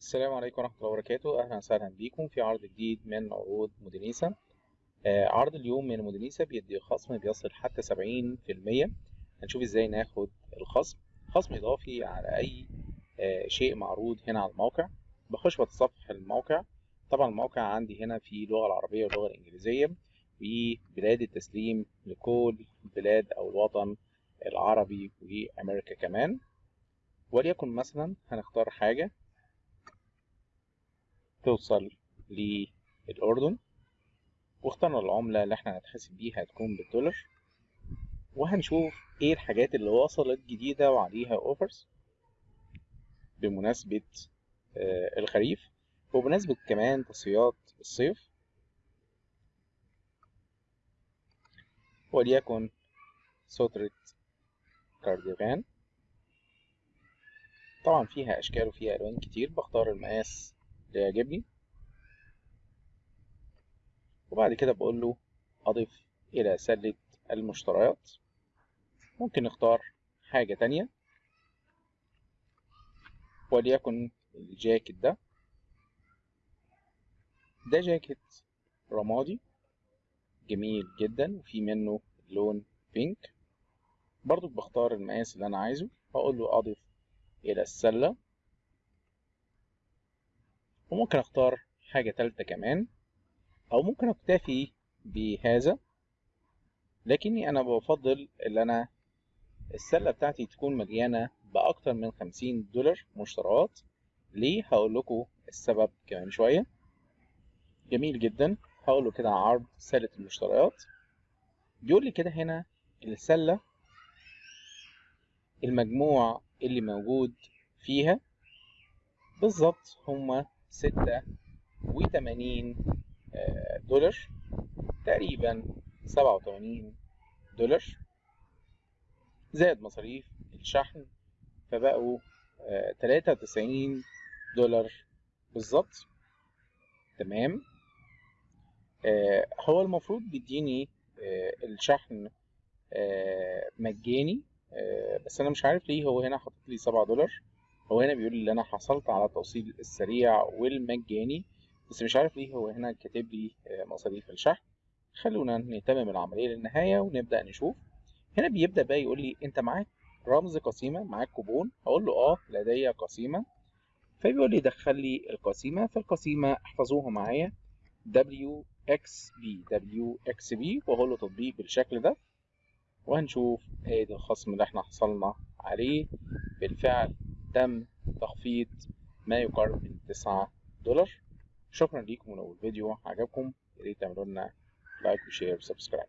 السلام عليكم ورحمة الله وبركاته. أهلا وسهلا بيكم في عرض جديد من عروض مودينيسا. آه عرض اليوم من مودينيسا بيدي خصم بيصل حتى سبعين في المية. هنشوف إزاي ناخد الخصم. خصم إضافي على أي آه شيء معروض هنا على الموقع. بخش بتصفح الموقع. طبعا الموقع عندي هنا في اللغة العربية واللغة الإنجليزية وبلاد التسليم لكل بلاد أو الوطن العربي وأمريكا كمان. وليكن مثلا هنختار حاجة. توصل للأردن واخترنا العملة اللي إحنا هنتحاسب بيها هتكون بالدولار وهنشوف إيه الحاجات اللي وصلت جديدة وعليها اوفرز بمناسبة آه الخريف وبمناسبة كمان تصفيات الصيف. وليكن سترة كارديغان. طبعا فيها أشكال وفيها ألوان كتير بختار المقاس يعجبني. وبعد كده بقول له أضف إلى سلة المشتريات. ممكن نختار حاجة تانية. وليكن الجاكيت ده. ده جاكيت رمادي. جميل جدا. وفي منه لون بينك برضو بختار المقاس اللي أنا عايزه. هقول له أضف إلى السلة. وممكن أختار حاجة تالتة كمان أو ممكن أكتفي بهذا لكني أنا بفضل إن أنا السلة بتاعتي تكون مليانة بأكتر من خمسين دولار مشتريات. ليه؟ هقول لكم السبب كمان شوية. جميل جدا. هقول له كده عرض سلة المشتريات. بيقول لي كده هنا السلة المجموع اللي موجود فيها. بالظبط هما ستة وتمانين دولار. تقريبا سبعة وتمانين دولار. زائد مصاريف الشحن فبقوا تلاتة وتسعين دولار بالظبط. تمام؟ هو المفروض بيديني الشحن مجاني بس أنا مش عارف ليه هو هنا حاطط لي سبعة دولار. هو هنا بيقول لي أنا حصلت على التوصيل السريع والمجاني بس مش عارف ليه هو هنا كاتب لي مصاريف الشحن. خلونا نتمم العملية للنهاية ونبدأ نشوف. هنا بيبدأ بقى يقول لي أنت معاك رمز قسيمة معاك كوبون. هقول له آه لدي قسيمة. فبيقول لي دخل لي القسيمة فالقسيمه احفظوها معايا. WXB WXB وهقول له تطبيق بالشكل ده. وهنشوف ادي الخصم اللي إحنا حصلنا عليه. بالفعل تم تخفيض ما يقارب من 9 دولار. شكرا ليكم ولو الفيديو عجبكم ياريت تعملوا لنا like و share و subscribe